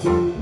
do.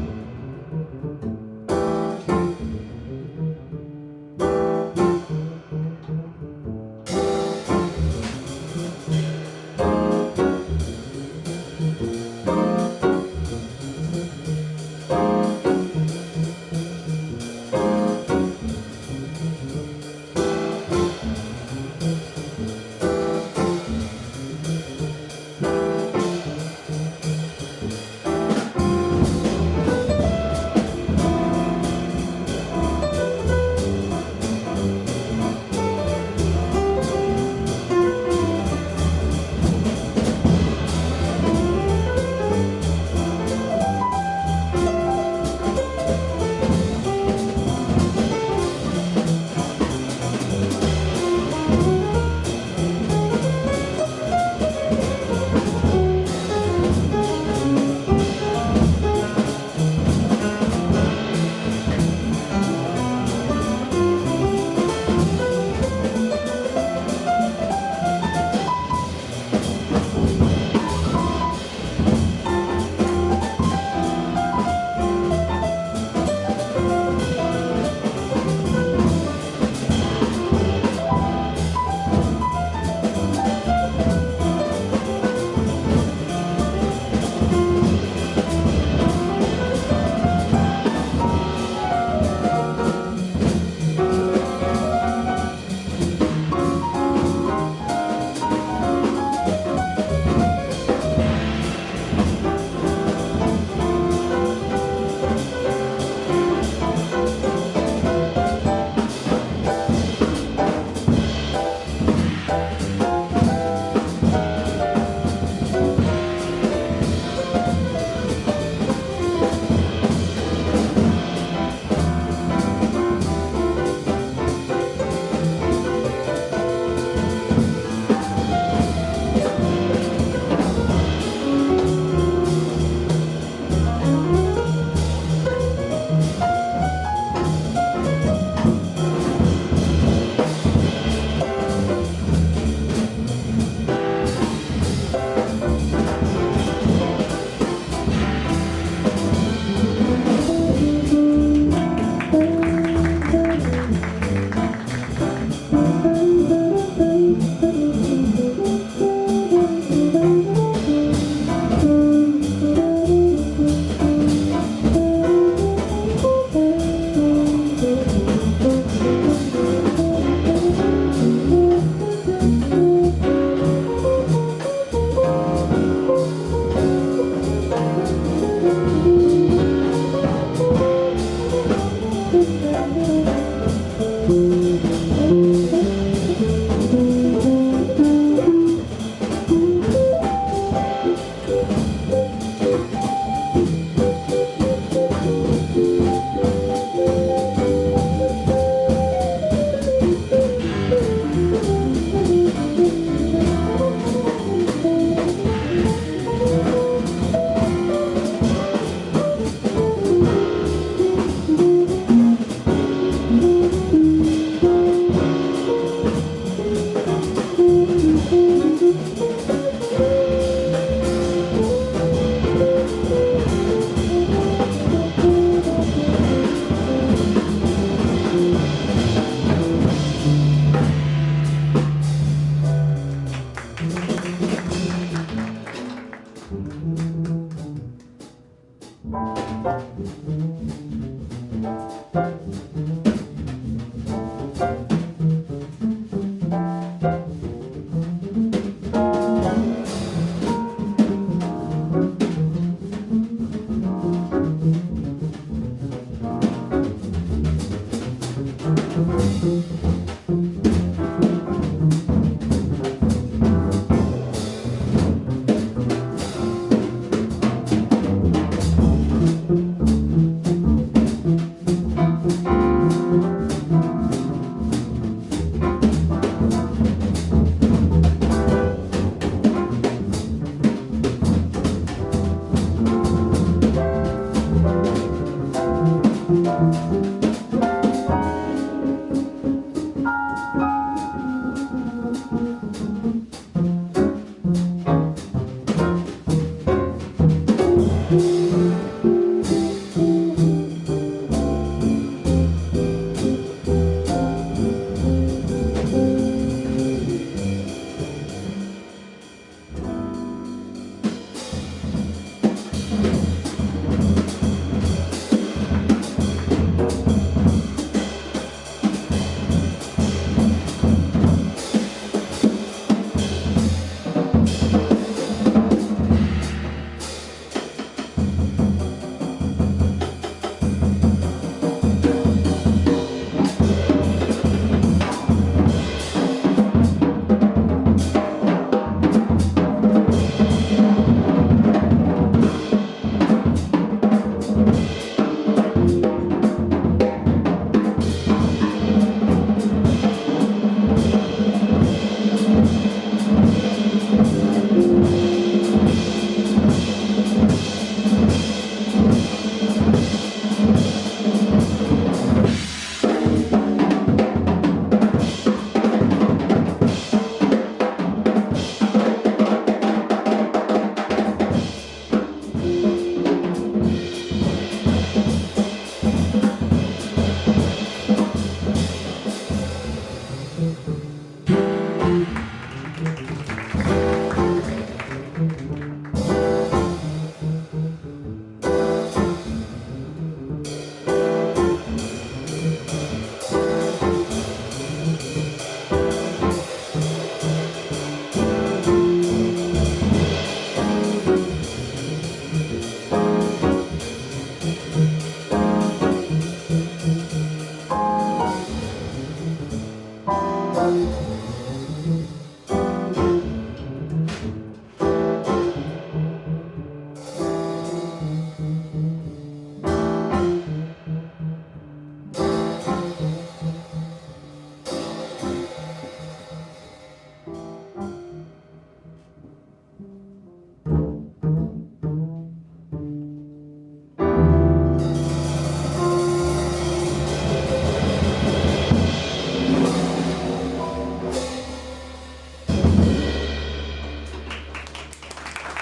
Thank